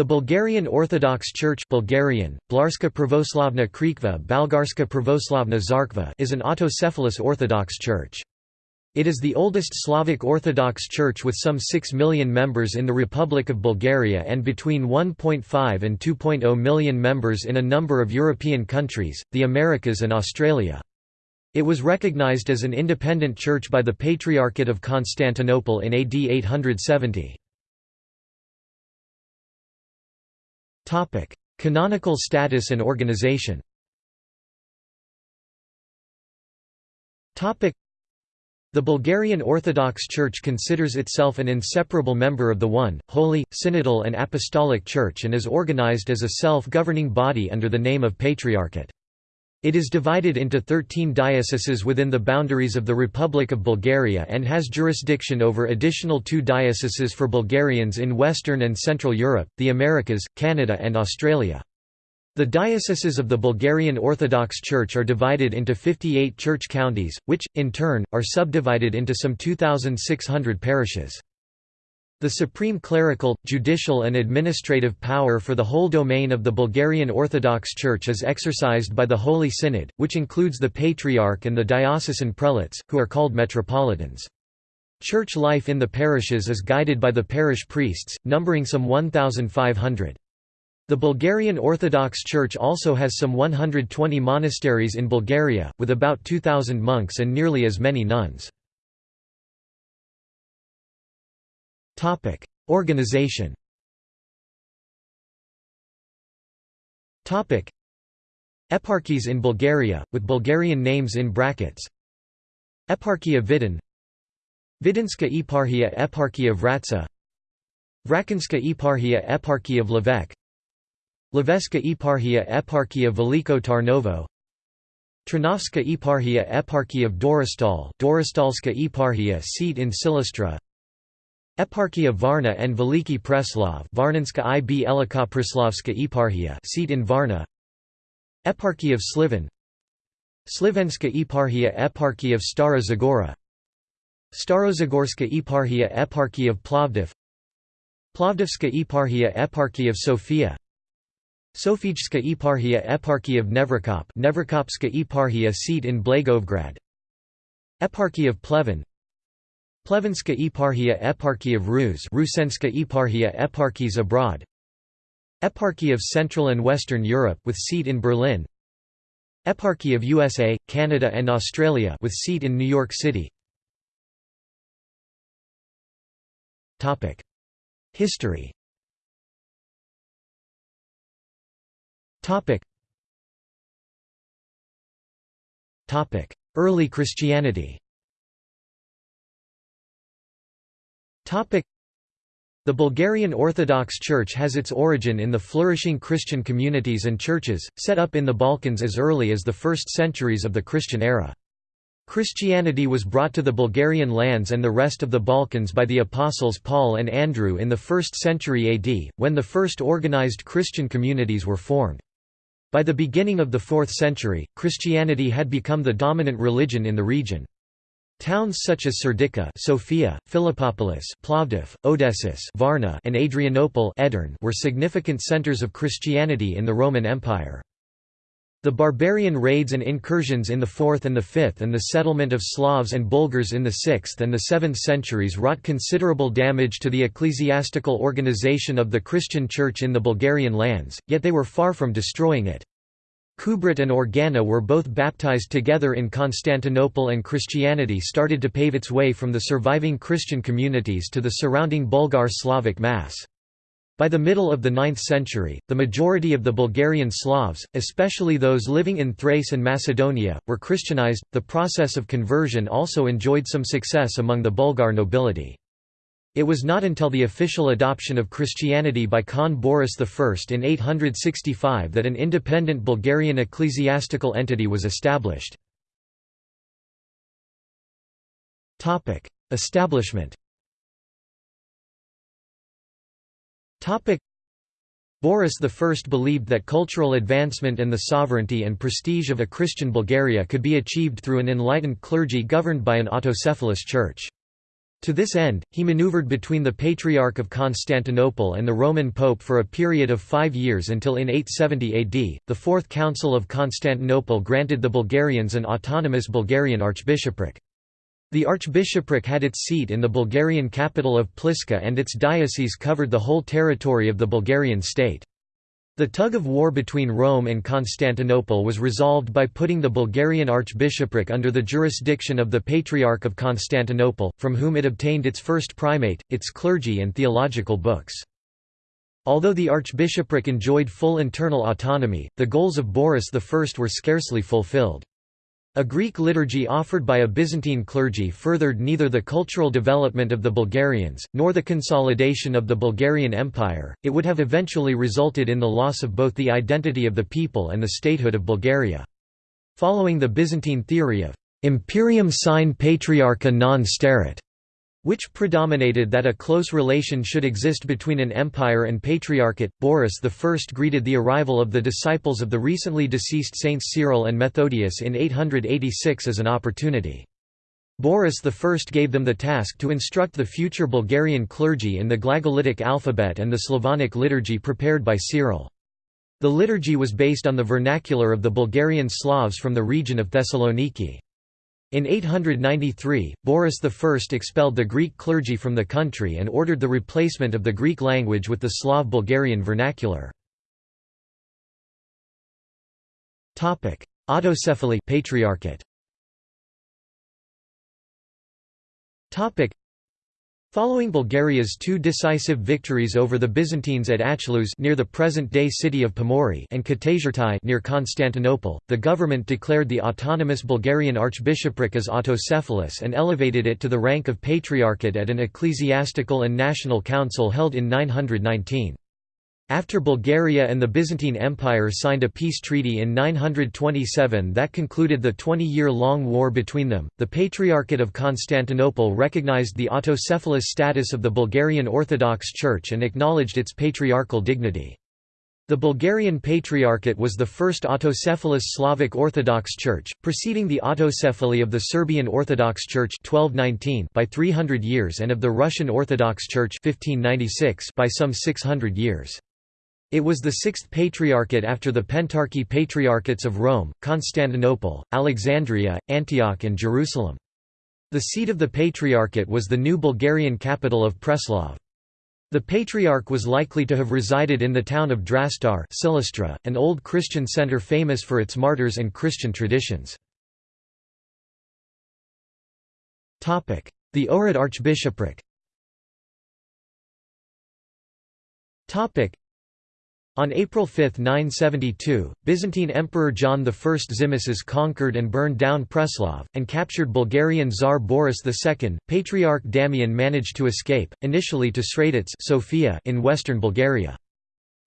The Bulgarian Orthodox Church Bulgarian, Blarska Pravoslavna Krikva Balgarska Pravoslavna Zarkva is an autocephalous Orthodox church. It is the oldest Slavic Orthodox Church with some 6 million members in the Republic of Bulgaria and between 1.5 and 2.0 million members in a number of European countries, the Americas and Australia. It was recognized as an independent church by the Patriarchate of Constantinople in AD 870. Canonical status and organization. The Bulgarian Orthodox Church considers itself an inseparable member of the One, Holy, Synodal and Apostolic Church and is organized as a self-governing body under the name of Patriarchate. It is divided into 13 dioceses within the boundaries of the Republic of Bulgaria and has jurisdiction over additional two dioceses for Bulgarians in Western and Central Europe, the Americas, Canada and Australia. The dioceses of the Bulgarian Orthodox Church are divided into 58 church counties, which, in turn, are subdivided into some 2,600 parishes. The supreme clerical, judicial and administrative power for the whole domain of the Bulgarian Orthodox Church is exercised by the Holy Synod, which includes the Patriarch and the diocesan prelates, who are called metropolitans. Church life in the parishes is guided by the parish priests, numbering some 1,500. The Bulgarian Orthodox Church also has some 120 monasteries in Bulgaria, with about 2,000 monks and nearly as many nuns. Topic: Organization. Topic: Eparchies in Bulgaria, with Bulgarian names in brackets. Eparchia Vidin, Vidinska Eparchia Eparchia Vratsa, Vrakinska Eparchia Eparchia of Levek, Leveska Eparchia Eparchia Veliko Tarnovo, Trinovska Eparchia Eparchia of Dorostal, Dorostalska Eparchia seat in Silistra, Eparchia Varna and Veliki Preslav Varnanska ib Elika Preslavska Eparchia seat in Varna. Eparchy of Sliven. Slivenska Eparchia Eparchy of Stara Zagora Starozagorska Eparchia Eparchy of Plovdiv. Plovdivska Eparchia Eparchy of Sofia. Sofijska Eparchia Eparchy of Nevrokop Nevrokopska Eparchia seat in Blagoevgrad Eparchy of Pleven Plevenska Eparchy of Rus Rusenska Eparchia Eparchies abroad. Eparchy of Central and Western Europe with seat in Berlin. Eparchy of USA, Canada and Australia with seat in New York City. History. Early Christianity the Bulgarian Orthodox Church has its origin in the flourishing Christian communities and churches, set up in the Balkans as early as the first centuries of the Christian era. Christianity was brought to the Bulgarian lands and the rest of the Balkans by the apostles Paul and Andrew in the 1st century AD, when the first organized Christian communities were formed. By the beginning of the 4th century, Christianity had become the dominant religion in the region. Towns such as Serdica Sofia, Philippopolis Plovdiv, Odessus, Varna and Adrianople Edirne were significant centers of Christianity in the Roman Empire. The barbarian raids and incursions in the 4th and the 5th and the settlement of Slavs and Bulgars in the 6th and the 7th centuries wrought considerable damage to the ecclesiastical organization of the Christian Church in the Bulgarian lands, yet they were far from destroying it. Kubrat and Organa were both baptized together in Constantinople and Christianity started to pave its way from the surviving Christian communities to the surrounding Bulgar Slavic mass. By the middle of the 9th century, the majority of the Bulgarian Slavs, especially those living in Thrace and Macedonia, were Christianized. The process of conversion also enjoyed some success among the Bulgar nobility. It was not until the official adoption of Christianity by Khan Boris I in 865 that an independent Bulgarian ecclesiastical entity was established. Establishment Boris I believed that cultural advancement and the sovereignty and prestige of a Christian Bulgaria could be achieved through an enlightened clergy governed by an autocephalous church. To this end, he maneuvered between the Patriarch of Constantinople and the Roman Pope for a period of five years until in 870 AD, the Fourth Council of Constantinople granted the Bulgarians an autonomous Bulgarian archbishopric. The archbishopric had its seat in the Bulgarian capital of Pliska and its diocese covered the whole territory of the Bulgarian state. The tug of war between Rome and Constantinople was resolved by putting the Bulgarian archbishopric under the jurisdiction of the Patriarch of Constantinople, from whom it obtained its first primate, its clergy and theological books. Although the archbishopric enjoyed full internal autonomy, the goals of Boris I were scarcely fulfilled. A Greek liturgy offered by a Byzantine clergy furthered neither the cultural development of the Bulgarians, nor the consolidation of the Bulgarian Empire, it would have eventually resulted in the loss of both the identity of the people and the statehood of Bulgaria. Following the Byzantine theory of «imperium sine patriarcha non sterit», which predominated that a close relation should exist between an empire and patriarchate. Boris I greeted the arrival of the disciples of the recently deceased Saints Cyril and Methodius in 886 as an opportunity. Boris I gave them the task to instruct the future Bulgarian clergy in the Glagolitic alphabet and the Slavonic liturgy prepared by Cyril. The liturgy was based on the vernacular of the Bulgarian Slavs from the region of Thessaloniki. In 893, Boris I expelled the Greek clergy from the country and ordered the replacement of the Greek language with the Slav-Bulgarian vernacular. Autocephaly Patriarchate Following Bulgaria's two decisive victories over the Byzantines at Achelous near the present-day city of Pomorye and Katasyrtai near Constantinople, the government declared the autonomous Bulgarian archbishopric as autocephalous and elevated it to the rank of patriarchate at an ecclesiastical and national council held in 919. After Bulgaria and the Byzantine Empire signed a peace treaty in 927 that concluded the 20-year-long war between them, the Patriarchate of Constantinople recognized the autocephalous status of the Bulgarian Orthodox Church and acknowledged its patriarchal dignity. The Bulgarian Patriarchate was the first autocephalous Slavic Orthodox Church, preceding the autocephaly of the Serbian Orthodox Church 1219 by 300 years and of the Russian Orthodox Church 1596 by some 600 years. It was the sixth patriarchate after the Pentarchy Patriarchates of Rome, Constantinople, Alexandria, Antioch and Jerusalem. The seat of the Patriarchate was the new Bulgarian capital of Preslav. The Patriarch was likely to have resided in the town of Drastar Silistra, an old Christian center famous for its martyrs and Christian traditions. The Ohrid Archbishopric on April 5, 972, Byzantine Emperor John I Tzimiskes conquered and burned down Preslav, and captured Bulgarian Tsar Boris II. Patriarch Damian managed to escape, initially to Sredets Sofia in western Bulgaria.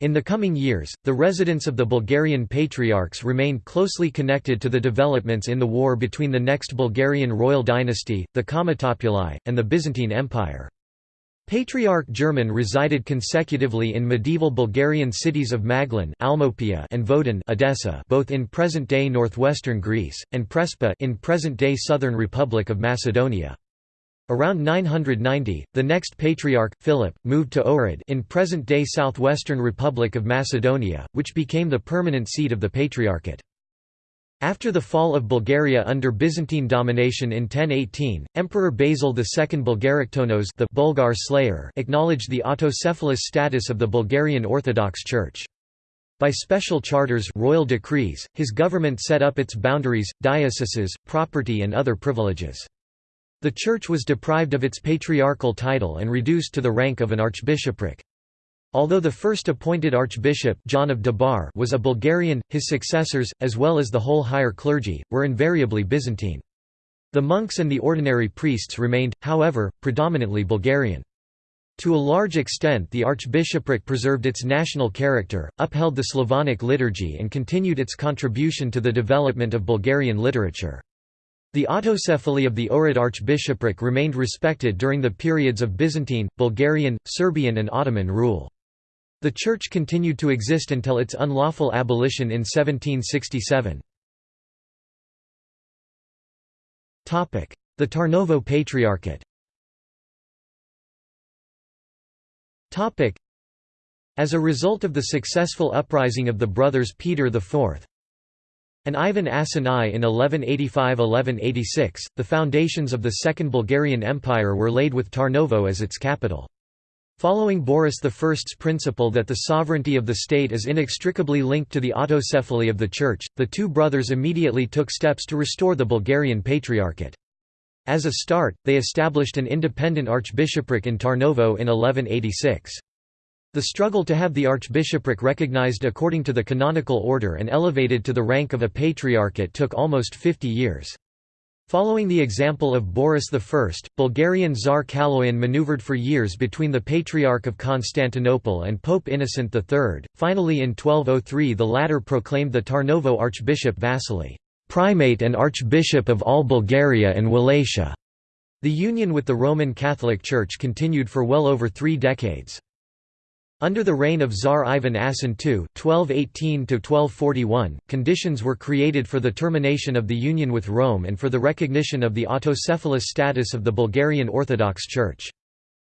In the coming years, the residence of the Bulgarian patriarchs remained closely connected to the developments in the war between the next Bulgarian royal dynasty, the Cometopuli, and the Byzantine Empire. Patriarch German resided consecutively in medieval Bulgarian cities of Maglen Almopia and Vodin Edessa both in present-day northwestern Greece, and Prespa in present-day southern Republic of Macedonia. Around 990, the next patriarch, Philip, moved to Ohrid in present-day southwestern Republic of Macedonia, which became the permanent seat of the patriarchate. After the fall of Bulgaria under Byzantine domination in 1018, Emperor Basil II Bulgaroktonos the Bulgar slayer acknowledged the autocephalous status of the Bulgarian Orthodox Church. By special charters royal decrees, his government set up its boundaries, dioceses, property and other privileges. The church was deprived of its patriarchal title and reduced to the rank of an archbishopric. Although the first appointed archbishop John of Debar was a Bulgarian, his successors, as well as the whole higher clergy, were invariably Byzantine. The monks and the ordinary priests remained, however, predominantly Bulgarian. To a large extent the archbishopric preserved its national character, upheld the Slavonic liturgy and continued its contribution to the development of Bulgarian literature. The autocephaly of the Ohrid archbishopric remained respected during the periods of Byzantine, Bulgarian, Serbian and Ottoman rule. The church continued to exist until its unlawful abolition in 1767. The Tarnovo Patriarchate As a result of the successful uprising of the brothers Peter IV and Ivan Asen I in 1185–1186, the foundations of the Second Bulgarian Empire were laid with Tarnovo as its capital. Following Boris I's principle that the sovereignty of the state is inextricably linked to the autocephaly of the Church, the two brothers immediately took steps to restore the Bulgarian Patriarchate. As a start, they established an independent archbishopric in Tarnovo in 1186. The struggle to have the archbishopric recognized according to the canonical order and elevated to the rank of a patriarchate took almost 50 years. Following the example of Boris I, Bulgarian Tsar Kaloyan maneuvered for years between the Patriarch of Constantinople and Pope Innocent III. Finally in 1203 the latter proclaimed the Tarnovo Archbishop Vasily, "'primate and Archbishop of all Bulgaria and Wallachia". The union with the Roman Catholic Church continued for well over three decades. Under the reign of Tsar Ivan Asen II (1218–1241), conditions were created for the termination of the union with Rome and for the recognition of the autocephalous status of the Bulgarian Orthodox Church.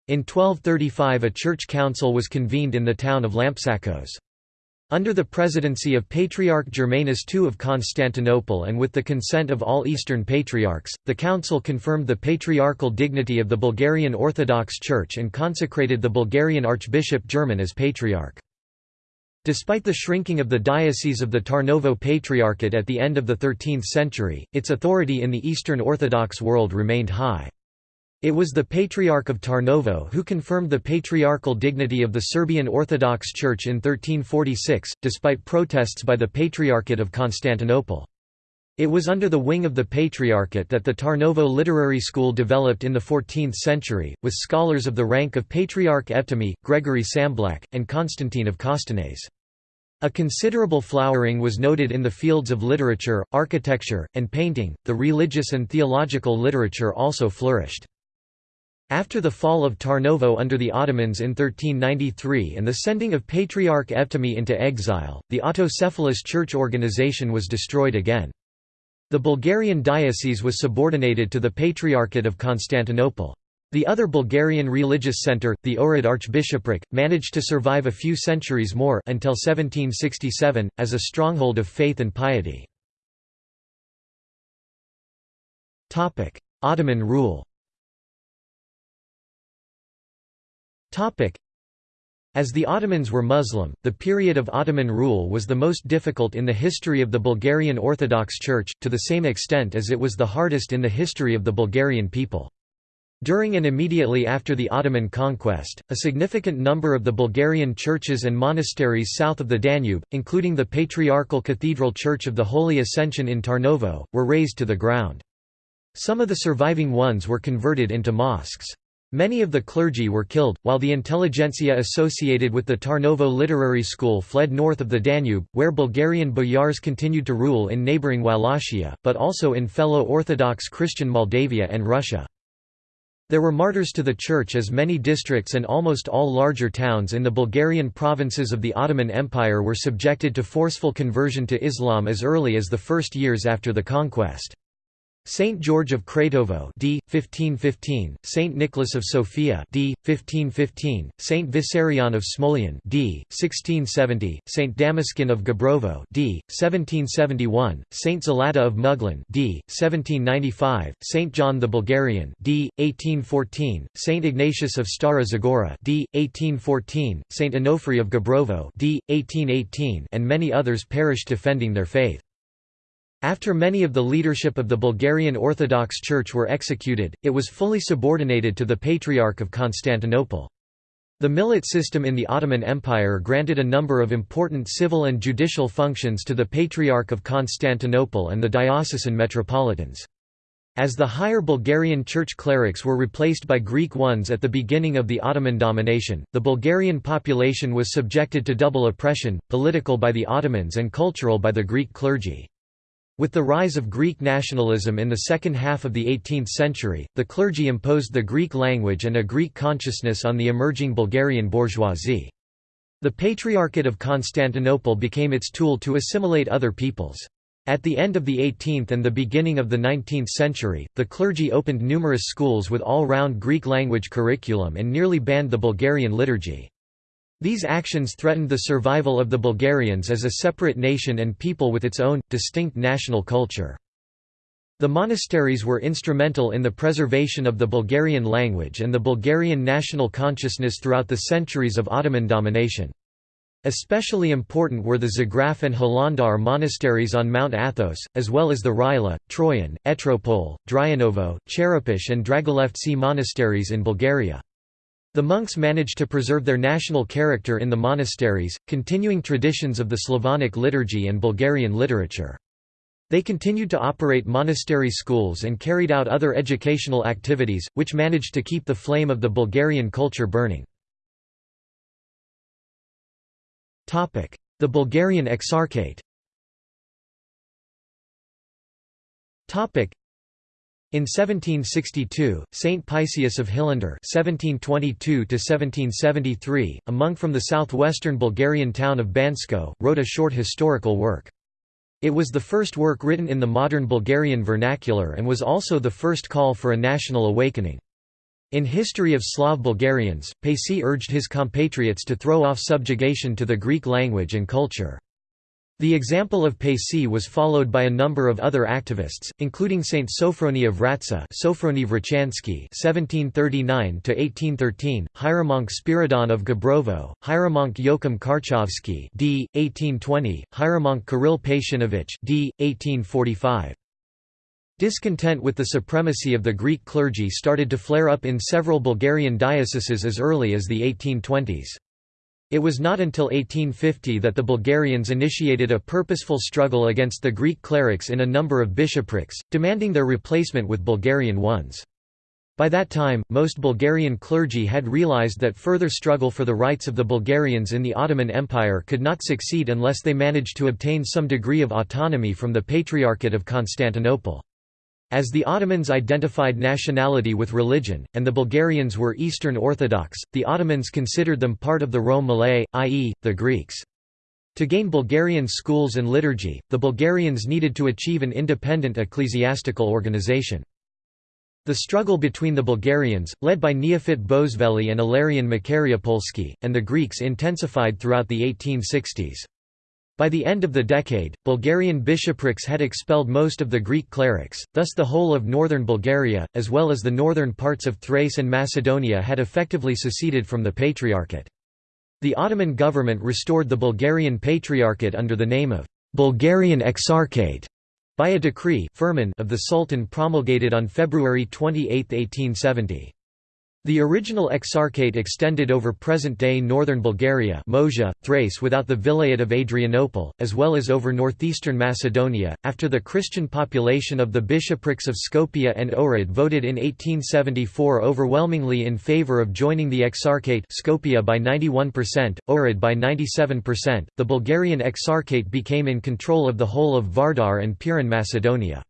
In 1235 a church council was convened in the town of Lampsakos. Under the presidency of Patriarch Germanus II of Constantinople and with the consent of all Eastern Patriarchs, the council confirmed the patriarchal dignity of the Bulgarian Orthodox Church and consecrated the Bulgarian Archbishop German as Patriarch. Despite the shrinking of the diocese of the Tarnovo Patriarchate at the end of the 13th century, its authority in the Eastern Orthodox world remained high. It was the Patriarch of Tarnovo who confirmed the patriarchal dignity of the Serbian Orthodox Church in 1346, despite protests by the Patriarchate of Constantinople. It was under the wing of the Patriarchate that the Tarnovo Literary School developed in the 14th century, with scholars of the rank of Patriarch Evtimiy, Gregory Tsamblak, and Constantine of Kostenets. A considerable flowering was noted in the fields of literature, architecture, and painting. The religious and theological literature also flourished. After the fall of Tarnovo under the Ottomans in 1393 and the sending of Patriarch Evtimiy into exile, the autocephalous church organization was destroyed again. The Bulgarian diocese was subordinated to the Patriarchate of Constantinople. The other Bulgarian religious centre, the Ohrid Archbishopric, managed to survive a few centuries more until 1767, as a stronghold of faith and piety. Ottoman rule As the Ottomans were Muslim, the period of Ottoman rule was the most difficult in the history of the Bulgarian Orthodox Church, to the same extent as it was the hardest in the history of the Bulgarian people. During and immediately after the Ottoman conquest, a significant number of the Bulgarian churches and monasteries south of the Danube, including the Patriarchal Cathedral Church of the Holy Ascension in Tarnovo, were razed to the ground. Some of the surviving ones were converted into mosques. Many of the clergy were killed, while the intelligentsia associated with the Tarnovo Literary School fled north of the Danube, where Bulgarian boyars continued to rule in neighbouring Wallachia, but also in fellow Orthodox Christian Moldavia and Russia. There were martyrs to the Church as many districts and almost all larger towns in the Bulgarian provinces of the Ottoman Empire were subjected to forceful conversion to Islam as early as the first years after the conquest. Saint George of Kratovo d. 1515, Saint Nicholas of Sofia d. 1515, Saint Vissarion of Smolyan d. 1670, Saint Damascene of Gabrovo d. 1771, Saint Zlata of Maglen d. 1795, Saint John the Bulgarian d. 1814, Saint Ignatius of Stara Zagora d. 1814, Saint Onofri of Gabrovo d. 1818, and many others perished defending their faith. After many of the leadership of the Bulgarian Orthodox Church were executed, it was fully subordinated to the Patriarch of Constantinople. The millet system in the Ottoman Empire granted a number of important civil and judicial functions to the Patriarch of Constantinople and the diocesan metropolitans. As the higher Bulgarian church clerics were replaced by Greek ones at the beginning of the Ottoman domination, the Bulgarian population was subjected to double oppression, political by the Ottomans and cultural by the Greek clergy. With the rise of Greek nationalism in the second half of the 18th century, the clergy imposed the Greek language and a Greek consciousness on the emerging Bulgarian bourgeoisie. The Patriarchate of Constantinople became its tool to assimilate other peoples. At the end of the 18th and the beginning of the 19th century, the clergy opened numerous schools with all-round Greek language curriculum and nearly banned the Bulgarian liturgy. These actions threatened the survival of the Bulgarians as a separate nation and people with its own, distinct national culture. The monasteries were instrumental in the preservation of the Bulgarian language and the Bulgarian national consciousness throughout the centuries of Ottoman domination. Especially important were the Zograf and Hilandar monasteries on Mount Athos, as well as the Rila, Troyan, Etropole, Dryanovo, Cherepish and Dragolevtsi monasteries in Bulgaria. The monks managed to preserve their national character in the monasteries, continuing traditions of the Slavonic liturgy and Bulgarian literature. They continued to operate monastery schools and carried out other educational activities, which managed to keep the flame of the Bulgarian culture burning. The Bulgarian Exarchate in 1762, Saint Paisius of Hilandar (1722–1773), a monk from the southwestern Bulgarian town of Bansko, wrote a short historical work. It was the first work written in the modern Bulgarian vernacular and was also the first call for a national awakening. In History of Slav Bulgarians, Paisi urged his compatriots to throw off subjugation to the Greek language and culture. The example of Paisi was followed by a number of other activists, including Saint Sophrony of Vratsa Sophrony Vrachansky (1739–1813), Hieromonk Spiridon of Gabrovo, Hieromonk Joachim Karchovsky (d. 1820), Hieromonk Kirill Patianovich (d. 1845). Discontent with the supremacy of the Greek clergy started to flare up in several Bulgarian dioceses as early as the 1820s. It was not until 1850 that the Bulgarians initiated a purposeful struggle against the Greek clerics in a number of bishoprics, demanding their replacement with Bulgarian ones. By that time, most Bulgarian clergy had realized that further struggle for the rights of the Bulgarians in the Ottoman Empire could not succeed unless they managed to obtain some degree of autonomy from the Patriarchate of Constantinople. As the Ottomans identified nationality with religion, and the Bulgarians were Eastern Orthodox, the Ottomans considered them part of the Rum millet, i.e., the Greeks. To gain Bulgarian schools and liturgy, the Bulgarians needed to achieve an independent ecclesiastical organization. The struggle between the Bulgarians, led by Neofit Bozveli and Ilarion Makariopolsky, and the Greeks intensified throughout the 1860s. By the end of the decade, Bulgarian bishoprics had expelled most of the Greek clerics, thus the whole of northern Bulgaria, as well as the northern parts of Thrace and Macedonia had effectively seceded from the Patriarchate. The Ottoman government restored the Bulgarian Patriarchate under the name of Bulgarian Exarchate by a decree of the Sultan promulgated on February 28, 1870. The original exarchate extended over present-day northern Bulgaria Moesia, Thrace without the Vilayet of Adrianople, as well as over northeastern Macedonia. After the Christian population of the bishoprics of Skopje and Ohrid voted in 1874 overwhelmingly in favour of joining the exarchate Skopje by 91%, Ohrid by 97%, the Bulgarian exarchate became in control of the whole of Vardar and Pirin Macedonia.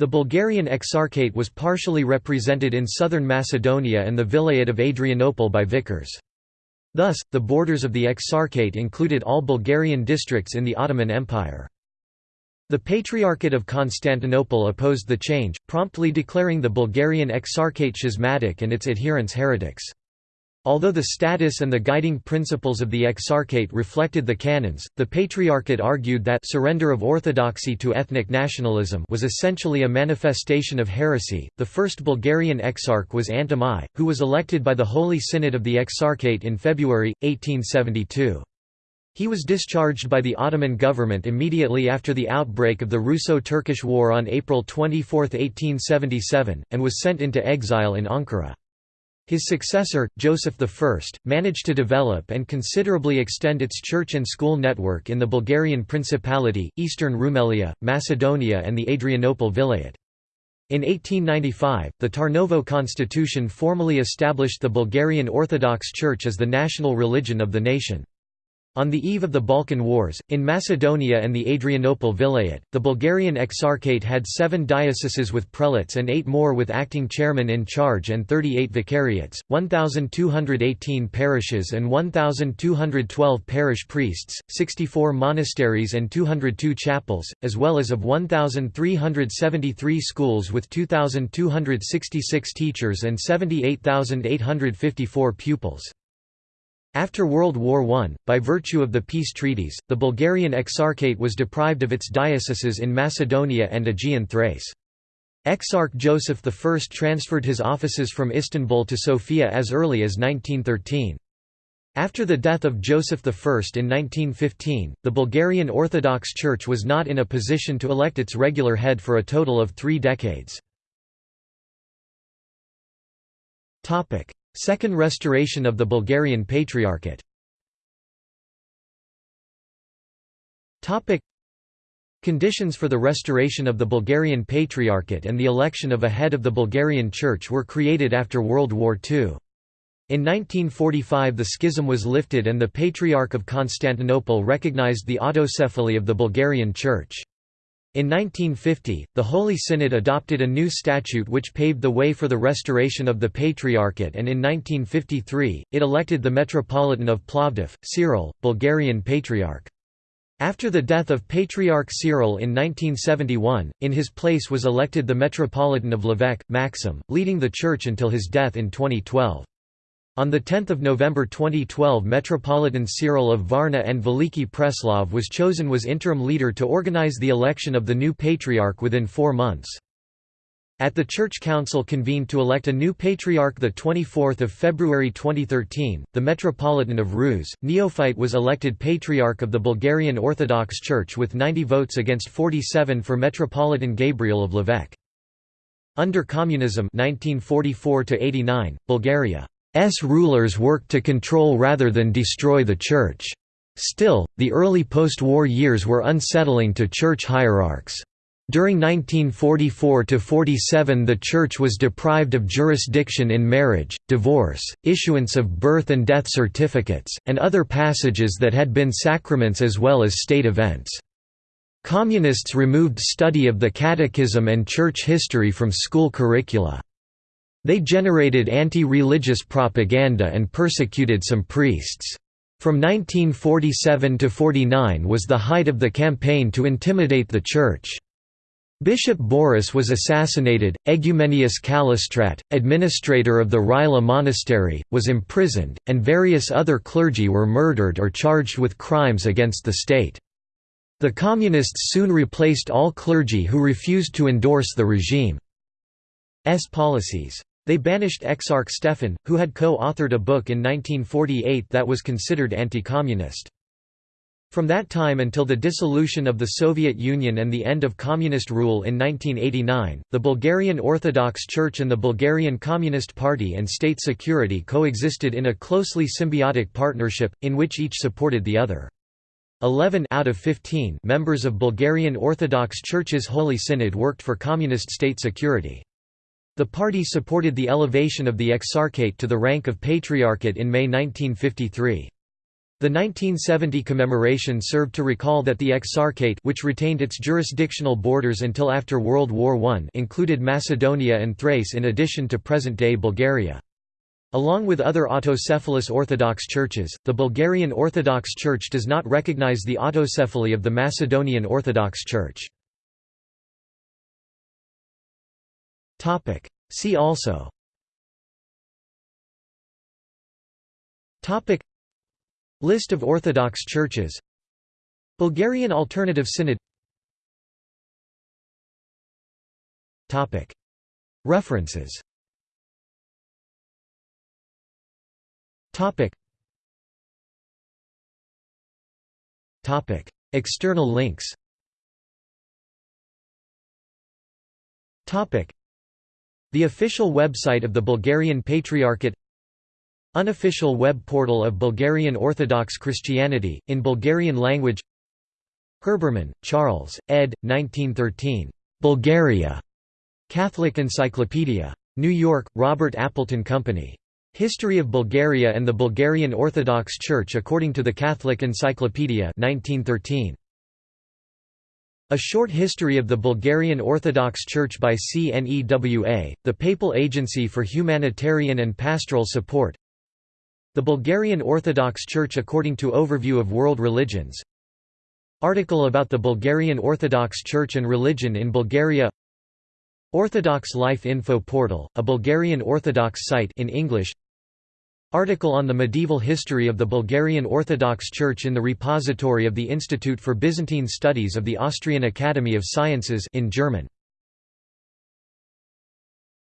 The Bulgarian Exarchate was partially represented in southern Macedonia and the Vilayet of Adrianople by vicars. Thus, the borders of the Exarchate included all Bulgarian districts in the Ottoman Empire. The Patriarchate of Constantinople opposed the change, promptly declaring the Bulgarian Exarchate schismatic and its adherents heretics. Although the status and the guiding principles of the Exarchate reflected the canons, the Patriarchate argued that surrender of orthodoxy to ethnic nationalism was essentially a manifestation of heresy. The first Bulgarian exarch was Antim who was elected by the Holy Synod of the Exarchate in February 1872. He was discharged by the Ottoman government immediately after the outbreak of the Russo-Turkish War on April 24, 1877, and was sent into exile in Ankara. His successor, Joseph I, managed to develop and considerably extend its church and school network in the Bulgarian Principality, eastern Rumelia, Macedonia and the Adrianople Vilayet. In 1895, the Tarnovo constitution formally established the Bulgarian Orthodox Church as the national religion of the nation. On the eve of the Balkan Wars, in Macedonia and the Adrianople Vilayet, the Bulgarian Exarchate had seven dioceses with prelates and eight more with acting chairmen in charge and 38 vicariates, 1,218 parishes and 1,212 parish priests, 64 monasteries and 202 chapels, as well as of 1,373 schools with 2,266 teachers and 78,854 pupils. After World War I, by virtue of the peace treaties, the Bulgarian Exarchate was deprived of its dioceses in Macedonia and Aegean Thrace. Exarch Joseph I transferred his offices from Istanbul to Sofia as early as 1913. After the death of Joseph I in 1915, the Bulgarian Orthodox Church was not in a position to elect its regular head for a total of three decades. Second restoration of the Bulgarian Patriarchate Conditions for the restoration of the Bulgarian Patriarchate and the election of a head of the Bulgarian Church were created after World War II. In 1945 the schism was lifted and the Patriarch of Constantinople recognized the autocephaly of the Bulgarian Church. In 1950, the Holy Synod adopted a new statute which paved the way for the restoration of the Patriarchate and in 1953, it elected the Metropolitan of Plovdiv, Cyril, Bulgarian Patriarch. After the death of Patriarch Cyril in 1971, in his place was elected the Metropolitan of Lovech, Maxim, leading the church until his death in 2012. On 10 November 2012 Metropolitan Cyril of Varna and Veliki Preslav was chosen was interim leader to organize the election of the new patriarch within four months. At the Church Council convened to elect a new patriarch 24 February 2013, the Metropolitan of Ruse, Neophyte was elected Patriarch of the Bulgarian Orthodox Church with 90 votes against 47 for Metropolitan Gabriel of Lovech. Under Communism 1944 Bulgaria rulers worked to control rather than destroy the Church. Still, the early post-war years were unsettling to Church hierarchs. During 1944–47 the Church was deprived of jurisdiction in marriage, divorce, issuance of birth and death certificates, and other passages that had been sacraments as well as state events. Communists removed study of the Catechism and Church history from school curricula. They generated anti-religious propaganda and persecuted some priests. From 1947 to 49 was the height of the campaign to intimidate the Church. Bishop Boris was assassinated, Egumenius Kalistrat, administrator of the Rila monastery, was imprisoned, and various other clergy were murdered or charged with crimes against the state. The Communists soon replaced all clergy who refused to endorse the regime's policies. They banished Exarch Stefan, who had co-authored a book in 1948 that was considered anti-communist. From that time until the dissolution of the Soviet Union and the end of communist rule in 1989, the Bulgarian Orthodox Church and the Bulgarian Communist Party and state security coexisted in a closely symbiotic partnership, in which each supported the other. Eleven out of 15 members of Bulgarian Orthodox Church's Holy Synod worked for communist state security. The party supported the elevation of the Exarchate to the rank of Patriarchate in May 1953. The 1970 commemoration served to recall that the Exarchate which retained its jurisdictional borders until after World War I included Macedonia and Thrace in addition to present-day Bulgaria. Along with other autocephalous Orthodox churches, the Bulgarian Orthodox Church does not recognize the autocephaly of the Macedonian Orthodox Church. Topic. See also. Topic. List of Orthodox churches. Bulgarian Alternative Synod. Topic. References. Topic. Topic. External links. Topic the official website of the Bulgarian Patriarchate Unofficial web portal of Bulgarian Orthodox Christianity, in Bulgarian language Herbermann, Charles, ed. 1913. Bulgaria. Catholic Encyclopedia. New York, Robert Appleton Company. History of Bulgaria and the Bulgarian Orthodox Church according to the Catholic Encyclopedia 1913. A Short History of the Bulgarian Orthodox Church by CNEWA, the Papal Agency for Humanitarian and Pastoral Support. The Bulgarian Orthodox Church according to Overview of World Religions. Article about the Bulgarian Orthodox Church and religion in Bulgaria. Orthodox Life Info Portal, a Bulgarian Orthodox site in English Article on the medieval history of the Bulgarian Orthodox Church in the repository of the Institute for Byzantine Studies of the Austrian Academy of Sciences in German